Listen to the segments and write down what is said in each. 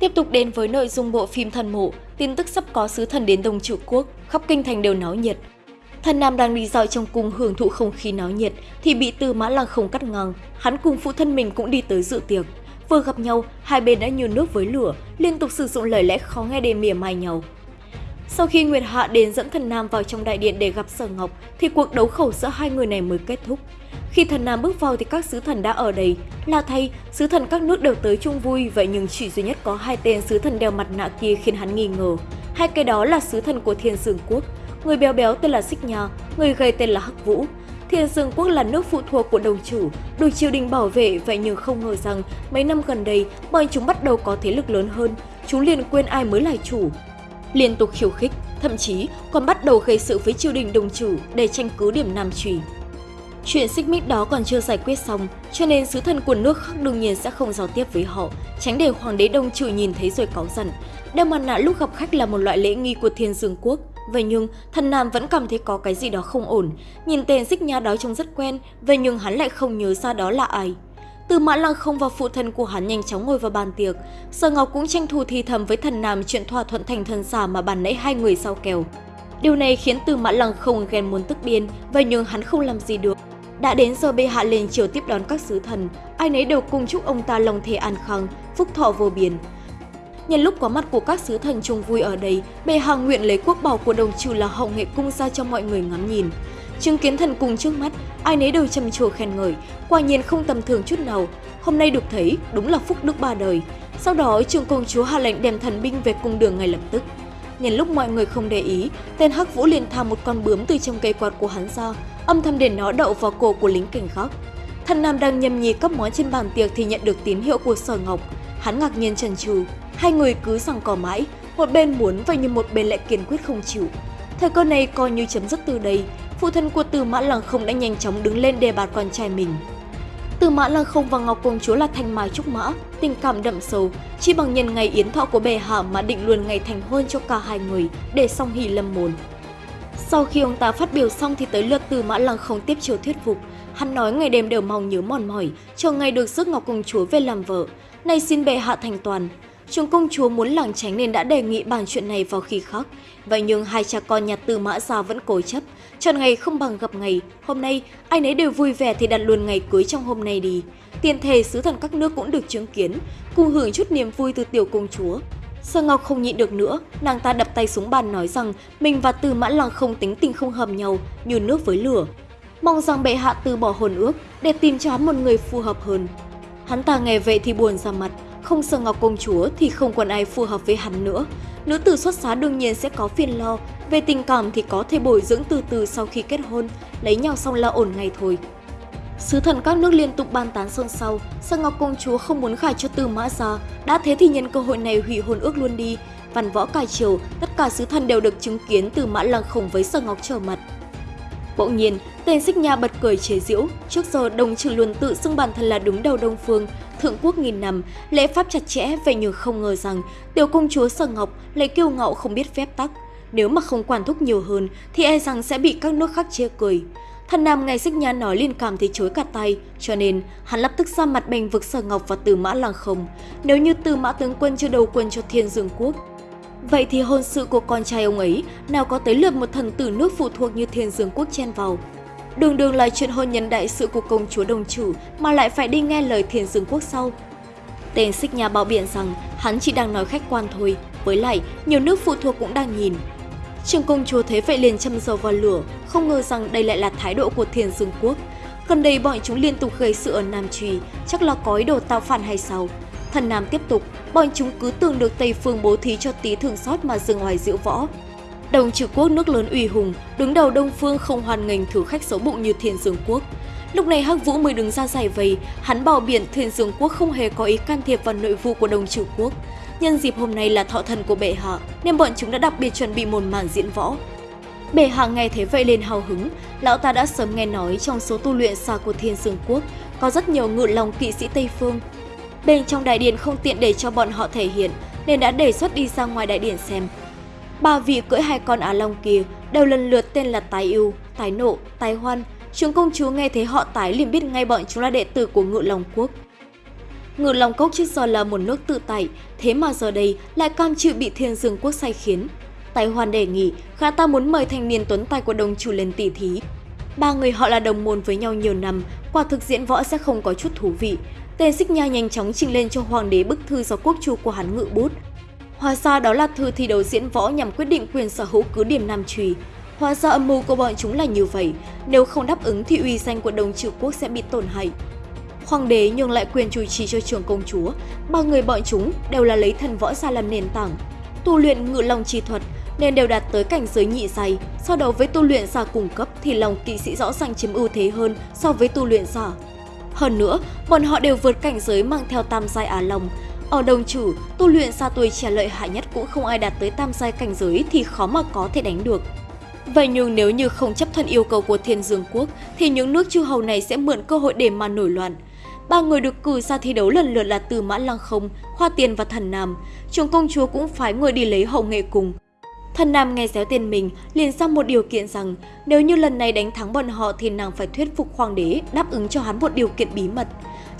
Tiếp tục đến với nội dung bộ phim Thần Mộ, tin tức sắp có sứ thần đến Đông Trụ Quốc, khắp kinh thành đều náo nhiệt. Thần Nam đang đi dạo trong cung hưởng thụ không khí náo nhiệt thì bị Tư Mã Lăng không cắt ngang, hắn cùng phụ thân mình cũng đi tới dự tiệc. Vừa gặp nhau, hai bên đã như nước với lửa, liên tục sử dụng lời lẽ khó nghe để mỉa mai nhau. Sau khi Nguyệt Hạ đến dẫn thần Nam vào trong đại điện để gặp Sở Ngọc, thì cuộc đấu khẩu giữa hai người này mới kết thúc. Khi thần Nam bước vào thì các sứ thần đã ở đây. Là thay, sứ thần các nước đều tới chung vui, vậy nhưng chỉ duy nhất có hai tên sứ thần đeo mặt nạ kia khiến hắn nghi ngờ. Hai cái đó là sứ thần của Thiên Dương Quốc. Người béo béo tên là Xích Nha, người gầy tên là Hắc Vũ. Thiên Dương Quốc là nước phụ thuộc của đồng chủ, được triều đình bảo vệ, vậy nhưng không ngờ rằng mấy năm gần đây, bọn chúng bắt đầu có thế lực lớn hơn. Chúng liền quên ai mới là chủ, liên tục khiêu khích, thậm chí còn bắt đầu gây sự với triều đình đồng chủ để tranh cứ điểm Nam Trùy. Chuyện xích mích đó còn chưa giải quyết xong, cho nên sứ thần của nước khác đương nhiên sẽ không giao tiếp với họ, tránh để hoàng đế đông chủ nhìn thấy rồi cáu giận. Đeo mặt nạ lúc gặp khách là một loại lễ nghi của thiên dương quốc, Vậy nhưng, thần Nam vẫn cảm thấy có cái gì đó không ổn. Nhìn tên xích nha đó trông rất quen, vậy nhưng hắn lại không nhớ ra đó là ai. Từ mã lăng không và phụ thân của hắn nhanh chóng ngồi vào bàn tiệc. Sở Ngọc cũng tranh thủ thì thầm với thần Nam chuyện thỏa thuận thành thần giả mà bàn nãy hai người sau kèo. Điều này khiến từ mã lăng không ghen muốn tức điên, vậy nhưng hắn không làm gì được. Đã đến giờ bệ hạ lên triều tiếp đón các sứ thần, ai nấy đều cùng chúc ông ta lòng thề an khang, phúc thọ vô biên. Nhân lúc có mặt của các sứ thần chung vui ở đây, bệ hạ nguyện lấy quốc bảo của đồng trừ là hậu nghệ cung ra cho mọi người ngắm nhìn. Chứng kiến thần cùng trước mắt, ai nấy đều trầm trồ khen ngợi, quả nhiên không tầm thường chút nào. Hôm nay được thấy, đúng là phúc đức ba đời. Sau đó, trường công chúa hạ lệnh đem thần binh về cung đường ngay lập tức. Nhân lúc mọi người không để ý, tên Hắc Vũ liền thả một con bướm từ trong cây quạt của hắn ra, âm thầm để nó đậu vào cổ của lính cảnh khác. Thần Nam đang nhâm nhi các món trên bàn tiệc thì nhận được tín hiệu của Sở Ngọc. Hắn ngạc nhiên chần chừ, hai người cứ rằng cò mãi, một bên muốn và như một bên lại kiên quyết không chịu. Thời cơ này coi như chấm dứt từ đây, phụ thân của Từ Mã Lăng Không đã nhanh chóng đứng lên đề bạt con trai mình. Từ Mã Lăng Không và Ngọc Công Chúa là thanh mai trúc mã, tình cảm đậm sâu, chỉ bằng nhân ngày yến thọ của bề hạ mà định luôn ngày thành hôn cho cả hai người để song hỷ lâm môn. Sau khi ông ta phát biểu xong thì tới lượt Từ Mã Lăng Không tiếp chiều thuyết phục, hắn nói ngày đêm đều mong nhớ mòn mỏi, chờ ngày được rước Ngọc Công Chúa về làm vợ, nay xin bệ hạ thành toàn, Trường công chúa muốn lảng tránh nên đã đề nghị bàn chuyện này vào khi khác. Vậy nhưng hai cha con nhà Tư Mã Gia vẫn cố chấp. Chọn ngày không bằng gặp ngày. Hôm nay, ai nấy đều vui vẻ thì đặt luôn ngày cưới trong hôm nay đi. Tiền thể sứ thần các nước cũng được chứng kiến, cùng hưởng chút niềm vui từ tiểu công chúa. Sơ Ngọc không nhịn được nữa, nàng ta đập tay xuống bàn nói rằng mình và Tư Mã Lăng không tính tình không hợp nhau, như nước với lửa. Mong rằng bệ hạ từ bỏ hồn ước để tìm cho hắn một người phù hợp hơn. Hắn ta nghe vậy thì buồn ra mặt, không sợ Ngọc Công Chúa thì không còn ai phù hợp với hắn nữa. Nữ tử xuất giá đương nhiên sẽ có phiền lo, về tình cảm thì có thể bồi dưỡng từ từ sau khi kết hôn, lấy nhau xong là ổn ngay thôi. Sứ thần các nước liên tục ban tán xôn xao, Sang Ngọc Công Chúa không muốn khải cho Tư Mã Gia, đã thế thì nhân cơ hội này hủy hôn ước luôn đi. Văn võ cài triều, tất cả sứ thần đều được chứng kiến từ Mã Lăng Khổng với Sang Ngọc trở mặt. Bỗng nhiên, tên xích nha bật cười chế giễu, trước giờ đồng trừ luôn tự xưng bản thân là đúng đầu Đông Phương, thượng quốc nghìn năm, lễ pháp chặt chẽ vậy nhưng không ngờ rằng tiểu công chúa Sở Ngọc lại kiêu ngạo không biết phép tắc. Nếu mà không quản thúc nhiều hơn thì e rằng sẽ bị các nước khác chê cười. Thần Nam ngày xích nha nói liên cảm thì chối cả tay, cho nên hắn lập tức ra mặt bành vực Sở Ngọc và Từ Mã Lăng Không. Nếu như Từ Mã tướng quân chưa đầu quân cho Thiên Dương Quốc, Vậy thì hôn sự của con trai ông ấy nào có tới lượt một thần tử nước phụ thuộc như Thiên Dương Quốc chen vào. Đường đường là chuyện hôn nhân đại sự của công chúa đồng chủ mà lại phải đi nghe lời thiền Dương Quốc sau. Tên xích nhà bảo biện rằng hắn chỉ đang nói khách quan thôi, với lại nhiều nước phụ thuộc cũng đang nhìn. Trường công chúa thấy vậy liền châm dầu vào lửa, không ngờ rằng đây lại là thái độ của thiền Dương Quốc. Gần đây bọn chúng liên tục gây sự ở Nam Trùy, chắc là có ý đồ tạo phản hay sao? Thần Nam tiếp tục, bọn chúng cứ tưởng được Tây Phương bố thí cho tí thường xót mà dừng ngoài diệu võ. Đồng trừ quốc nước lớn uy hùng, đứng đầu Đông Phương không hoàn nghênh thử khách xấu bụng như Thiên Dương Quốc. Lúc này Hắc Vũ mới đứng ra giải vây, hắn bảo biển Thiên Dương Quốc không hề có ý can thiệp vào nội vụ của Đồng trừ quốc. Nhân dịp hôm nay là thọ thần của bệ hạ, nên bọn chúng đã đặc biệt chuẩn bị một màn diễn võ. Bệ hạ nghe thế vậy lên hào hứng, lão ta đã sớm nghe nói trong số tu luyện xa của Thiên Dương Quốc có rất nhiều ngự lòng kỵ sĩ Tây Phương. Bên trong đại điện không tiện để cho bọn họ thể hiện, nên đã đề xuất đi ra ngoài đại điện xem. Ba vị cưỡi hai con Á Long kia đều lần lượt tên là Tái Yêu, Tái Nộ, Tái Hoan. Chúng công chúa nghe thấy họ Tái liền biết ngay bọn chúng là đệ tử của Ngự Long Quốc. Ngự Long Cốc trước giờ là một nước tự tại, thế mà giờ đây lại cam chịu bị Thiên Dương Quốc sai khiến. Tài Hoàn đề nghị, khá ta muốn mời thanh niên tuấn tài của đồng chủ lên tỷ thí. Ba người họ là đồng môn với nhau nhiều năm, quả thực diễn võ sẽ không có chút thú vị. Tên xích nha nhanh chóng trình lên cho hoàng đế bức thư do quốc chu của hắn ngự bút. Hóa ra đó là thư thi đấu diễn võ nhằm quyết định quyền sở hữu cứ điểm Nam Trùy. Hóa ra âm mưu của bọn chúng là như vậy, nếu không đáp ứng thì uy danh của đồng trừ quốc sẽ bị tổn hại. Hoàng đế nhường lại quyền chủ trì cho trường công chúa, ba người bọn chúng đều là lấy thần võ ra làm nền tảng. Tu luyện ngự long chi thuật nên đều đạt tới cảnh giới nhị dày, so đấu với tu luyện giả cung cấp thì lòng kỵ sĩ rõ ràng chiếm ưu thế hơn so với tu luyện giả. Hơn nữa, bọn họ đều vượt cảnh giới mang theo tam giai Á Long. Ở đồng chủ, tu luyện xa tuổi trẻ lợi hại nhất cũng không ai đạt tới tam giai cảnh giới thì khó mà có thể đánh được. Vậy nhưng nếu như không chấp thuận yêu cầu của Thiên Dương Quốc, thì những nước chư hầu này sẽ mượn cơ hội để mà nổi loạn. Ba người được cử ra thi đấu lần lượt là Từ Mã Lăng Không, Hoa Tiền và Thần Nam. Trường công chúa cũng phái người đi lấy hậu nghệ cùng. Thần Nam nghe xéo tên mình, liền ra một điều kiện rằng nếu như lần này đánh thắng bọn họ thì nàng phải thuyết phục hoàng đế đáp ứng cho hắn một điều kiện bí mật.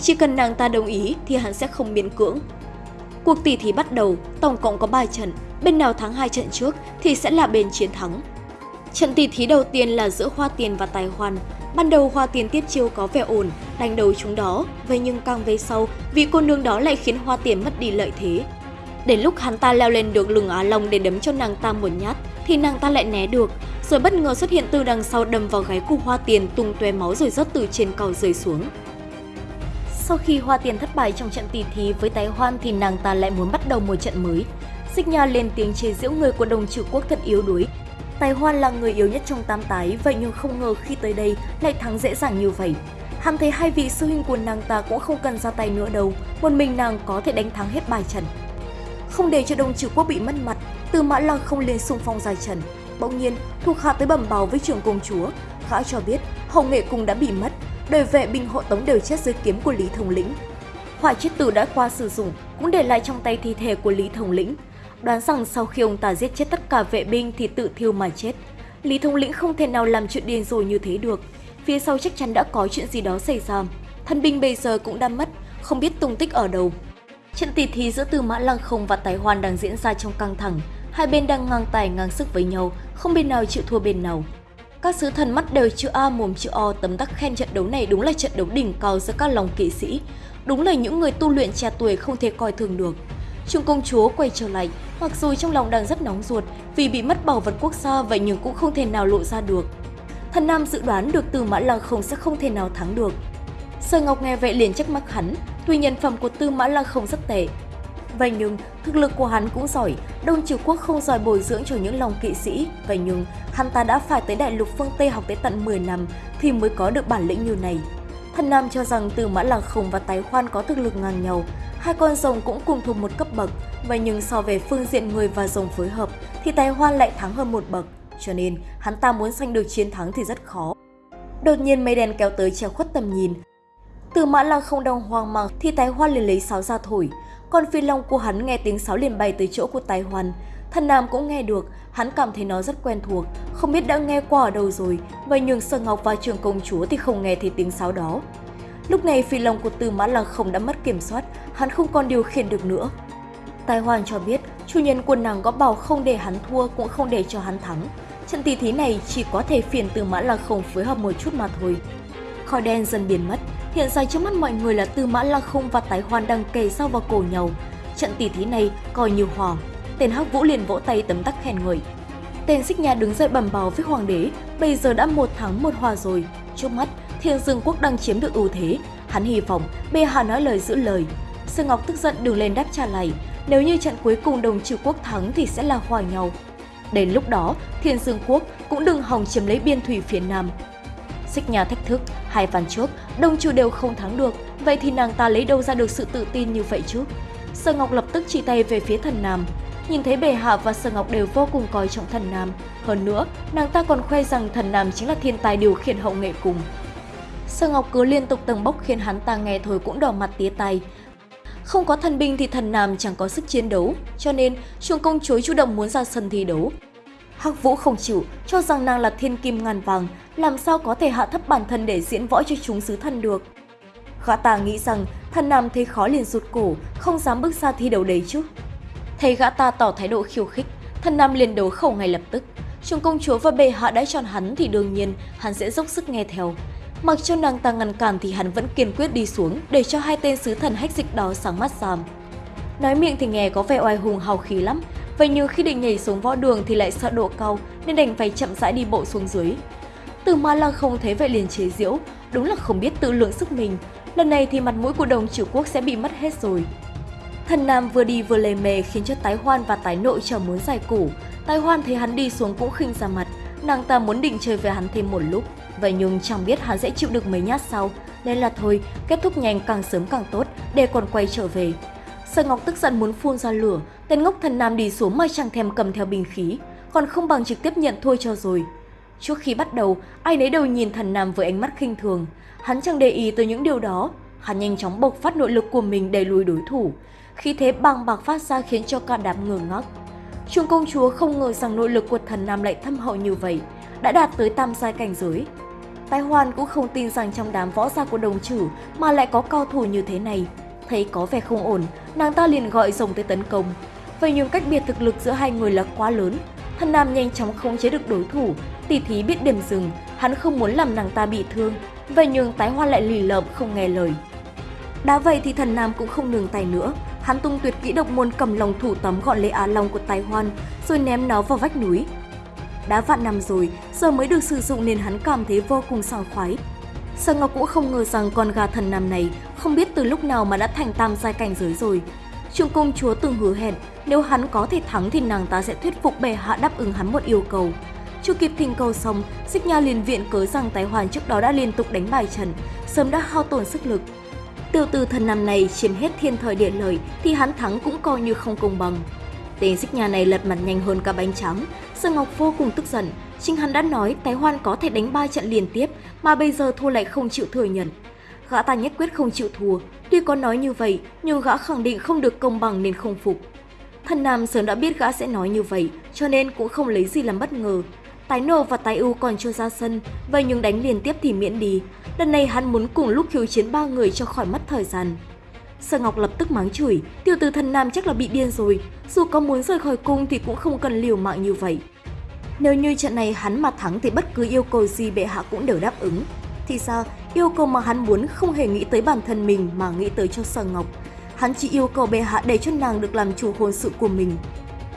Chỉ cần nàng ta đồng ý thì hắn sẽ không miễn cưỡng. Cuộc tỷ thí bắt đầu, tổng cộng có 3 trận, bên nào thắng hai trận trước thì sẽ là bên chiến thắng. Trận tỷ thí đầu tiên là giữa Hoa Tiền và Tài Hoàn. Ban đầu Hoa Tiền tiếp chiêu có vẻ ổn, đánh đầu chúng đó, vậy nhưng càng về sau, vị cô nương đó lại khiến Hoa Tiền mất đi lợi thế. Đến lúc hắn ta leo lên được lưng Á Long để đấm cho nàng ta một nhát, thì nàng ta lại né được, rồi bất ngờ xuất hiện từ đằng sau đâm vào gáy của Hoa Tiền tung tóe máu rồi rớt từ trên cầu rơi xuống. Sau khi Hoa Tiền thất bại trong trận tỷ thí với Tái Hoan thì nàng ta lại muốn bắt đầu một trận mới. Xích Nha lên tiếng chế giễu người của đồng trừ quốc thật yếu đuối. Tài Hoan là người yếu nhất trong tam tái, vậy nhưng không ngờ khi tới đây lại thắng dễ dàng như vậy. Hắn thấy hai vị sư huynh của nàng ta cũng không cần ra tay nữa đâu, một mình nàng có thể đánh thắng hết bài trận. Không để cho đồng trừ quốc bị mất mặt, từ mã lăng không lên xung phong dài trần. Bỗng nhiên, thuộc hạ tới bẩm báo với trưởng công chúa. Gã cho biết hậu nghệ cung đã bị mất, đời vệ binh hộ tống đều chết dưới kiếm của Lý Thống Lĩnh. Hỏa chết tử đã qua sử dụng cũng để lại trong tay thi thể của Lý Thống Lĩnh. Đoán rằng sau khi ông ta giết chết tất cả vệ binh thì tự thiêu mà chết. Lý Thống Lĩnh không thể nào làm chuyện điên rồ như thế được. Phía sau chắc chắn đã có chuyện gì đó xảy ra. Thân binh bây giờ cũng đã mất, không biết tung tích ở đâu. Trận tỷ thí giữa Tư Mã Lăng Không và Tài Hoan đang diễn ra trong căng thẳng. Hai bên đang ngang tài ngang sức với nhau, không bên nào chịu thua bên nào. Các sứ thần mắt đều chữ A mồm chữ O tấm tắc khen trận đấu này đúng là trận đấu đỉnh cao giữa các lòng kỵ sĩ. Đúng là những người tu luyện trẻ tuổi không thể coi thường được. Trung công chúa quay trở lại, mặc dù trong lòng đang rất nóng ruột vì bị mất bảo vật quốc gia vậy nhưng cũng không thể nào lộ ra được. Thần Nam dự đoán được Tư Mã Lăng Không sẽ không thể nào thắng được. Sở Ngọc nghe vậy liền trách mắc hắn, tuy nhân phẩm của Tư Mã Lăng Không rất tệ. Vậy nhưng, thực lực của hắn cũng giỏi, Đông Triều Quốc không giỏi bồi dưỡng cho những lòng kỵ sĩ. Vậy nhưng, hắn ta đã phải tới đại lục phương Tây học tới tận 10 năm thì mới có được bản lĩnh như này. Thần Nam cho rằng từ Mã Lăng Khổng và Tái Khoan có thực lực ngang nhau, hai con rồng cũng cùng thuộc một cấp bậc, vậy nhưng so về phương diện người và rồng phối hợp thì Tái Hoan lại thắng hơn một bậc, cho nên hắn ta muốn giành được chiến thắng thì rất khó. Đột nhiên mây đen kéo tới che khuất tầm nhìn, từ mã lăng không đang hoang mang thì tái hoan liền lấy sáo ra thổi. Còn phi long của hắn nghe tiếng sáo liền bay tới chỗ của tài hoàn Thần Nam cũng nghe được, hắn cảm thấy nó rất quen thuộc, không biết đã nghe qua ở đâu rồi, vậy nhưng Sơ Ngọc và Trường Công Chúa thì không nghe thấy tiếng sáo đó. Lúc này phi long của Tư Mã Lăng không đã mất kiểm soát, hắn không còn điều khiển được nữa. Tài Hoàn cho biết, chủ nhân của nàng có bảo không để hắn thua cũng không để cho hắn thắng. Trận tỷ thí này chỉ có thể phiền Tư Mã Lăng không phối hợp một chút mà thôi. Khói đen dần biến mất, Hiện giờ trước mắt mọi người là Tư Mã Lăng Không và Tái Hoan đang kề sau vào cổ nhau. Trận tỷ thí này coi như hòa. Tên Hắc Vũ liền vỗ tay tấm tắc khen người Tên Xích Nha đứng dậy bẩm báo với hoàng đế, bây giờ đã một thắng một hòa rồi. Trước mắt, Thiên Dương Quốc đang chiếm được ưu thế. Hắn hy vọng Bê Hà nói lời giữ lời. Sư Ngọc tức giận đường lên đáp trả lại, nếu như trận cuối cùng đồng trừ quốc thắng thì sẽ là hòa nhau. Đến lúc đó, Thiên Dương Quốc cũng đừng hòng chiếm lấy biên thủy phía Nam, Xích nhà thách thức, hai ván trước, đông chủ đều không thắng được, vậy thì nàng ta lấy đâu ra được sự tự tin như vậy chứ? Sở Ngọc lập tức chỉ tay về phía thần Nam. Nhìn thấy bề hạ và Sở Ngọc đều vô cùng coi trọng thần Nam. Hơn nữa, nàng ta còn khoe rằng thần Nam chính là thiên tài điều khiển hậu nghệ cùng. Sở Ngọc cứ liên tục tầng bốc khiến hắn ta nghe thôi cũng đỏ mặt tía tay. Không có thần binh thì thần Nam chẳng có sức chiến đấu, cho nên chuông công chúa chủ động muốn ra sân thi đấu. Hắc Vũ không chịu, cho rằng nàng là thiên kim ngàn vàng, làm sao có thể hạ thấp bản thân để diễn võ cho chúng sứ thần được. Gã ta nghĩ rằng thần nam thấy khó liền rụt cổ, không dám bước ra thi đấu đấy chứ. Thấy gã ta tỏ thái độ khiêu khích, thần nam liền đấu khẩu ngay lập tức. Chúng công chúa và bệ hạ đã chọn hắn thì đương nhiên hắn sẽ dốc sức nghe theo. Mặc cho nàng ta ngăn cản thì hắn vẫn kiên quyết đi xuống để cho hai tên sứ thần hách dịch đó sáng mắt giảm. Nói miệng thì nghe có vẻ oai hùng hào khí lắm, vậy nhưng khi định nhảy xuống võ đường thì lại sợ độ cao nên đành phải chậm rãi đi bộ xuống dưới. Từ ma lăng không thấy vậy liền chế giễu, đúng là không biết tự lượng sức mình. Lần này thì mặt mũi của đồng triều quốc sẽ bị mất hết rồi. Thần Nam vừa đi vừa lề mề khiến cho tái hoan và tái nội chờ muốn giải củ. Tái hoan thấy hắn đi xuống cũng khinh ra mặt, nàng ta muốn định chơi với hắn thêm một lúc. Vậy nhưng chẳng biết hắn sẽ chịu được mấy nhát sau, nên là thôi, kết thúc nhanh càng sớm càng tốt để còn quay trở về. Sở Ngọc tức giận muốn phun ra lửa, tên ngốc thần nam đi xuống mà chẳng thèm cầm theo bình khí, còn không bằng trực tiếp nhận thua cho rồi. Trước khi bắt đầu, ai nấy đều nhìn thần nam với ánh mắt khinh thường. Hắn chẳng để ý tới những điều đó. Hắn nhanh chóng bộc phát nội lực của mình đẩy lùi đối thủ. Khi thế bàng bạc phát ra khiến cho cả đám ngơ ngác. Trung công chúa không ngờ rằng nội lực của thần nam lại thâm hậu như vậy, đã đạt tới tam giai cảnh giới. Tài Hoan cũng không tin rằng trong đám võ gia của đồng chử mà lại có cao thủ như thế này. Thấy có vẻ không ổn, nàng ta liền gọi rồng tới tấn công. Vậy nhưng cách biệt thực lực giữa hai người là quá lớn. Thần Nam nhanh chóng khống chế được đối thủ, tỷ thí biết điểm dừng, hắn không muốn làm nàng ta bị thương. Vậy nhưng tái hoa lại lì lợm không nghe lời. Đã vậy thì thần Nam cũng không nương tay nữa, hắn tung tuyệt kỹ độc môn cầm lòng thủ tấm gọn lấy Á Long của Tài Hoan, rồi ném nó vào vách núi. Đã vạn năm rồi, giờ mới được sử dụng nên hắn cảm thấy vô cùng sảng khoái. Sở Ngọc cũng không ngờ rằng con gà thần nam này không biết từ lúc nào mà đã thành tam giai cảnh giới rồi. Trường công chúa từng hứa hẹn nếu hắn có thể thắng thì nàng ta sẽ thuyết phục bệ hạ đáp ứng hắn một yêu cầu. Chưa kịp thỉnh cầu xong, Xích Nha liền viện cớ rằng Tái Hoàn trước đó đã liên tục đánh bài trần, sớm đã hao tổn sức lực. Tiêu từ thần năm này chiếm hết thiên thời địa lợi thì hắn thắng cũng coi như không công bằng. Tên xích nhà này lật mặt nhanh hơn cả bánh trắng, Sơn Ngọc vô cùng tức giận. Chính hắn đã nói Tái Hoan có thể đánh ba trận liên tiếp mà bây giờ thua lại không chịu thừa nhận. Gã ta nhất quyết không chịu thua, tuy có nói như vậy nhưng gã khẳng định không được công bằng nên không phục. Thần Nam sớm đã biết gã sẽ nói như vậy cho nên cũng không lấy gì làm bất ngờ. Tái nô và tái ưu còn chưa ra sân, vậy nhưng đánh liên tiếp thì miễn đi. Lần này hắn muốn cùng lúc khiêu chiến ba người cho khỏi mất thời gian. Sở Ngọc lập tức mắng chửi, tiểu tử thần nam chắc là bị điên rồi, dù có muốn rời khỏi cung thì cũng không cần liều mạng như vậy. Nếu như trận này hắn mà thắng thì bất cứ yêu cầu gì bệ hạ cũng đều đáp ứng. Thì sao, yêu cầu mà hắn muốn không hề nghĩ tới bản thân mình mà nghĩ tới cho Sở Ngọc. Hắn chỉ yêu cầu bệ hạ để cho nàng được làm chủ hôn sự của mình.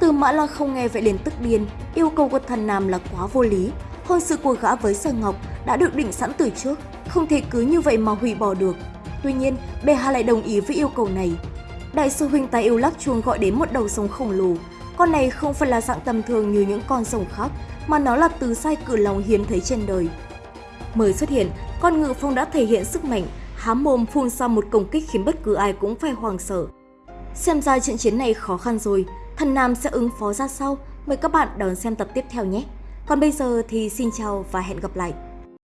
Từ mã lăng không nghe vậy liền tức điên, yêu cầu của thần nam là quá vô lý. Hôn sự của gã với Sở Ngọc đã được định sẵn từ trước, không thể cứ như vậy mà hủy bỏ được. Tuy nhiên, bệ hạ lại đồng ý với yêu cầu này. Đại sư huynh tài yêu lắc chuông gọi đến một đầu sông khổng lồ. Con này không phải là dạng tầm thường như những con sông khác, mà nó là từ sai cử lòng hiếm thấy trên đời. Mới xuất hiện, con ngự phong đã thể hiện sức mạnh, há mồm phun ra một công kích khiến bất cứ ai cũng phải hoàng sợ. Xem ra trận chiến này khó khăn rồi, thần Nam sẽ ứng phó ra sao? Mời các bạn đón xem tập tiếp theo nhé! Còn bây giờ thì xin chào và hẹn gặp lại!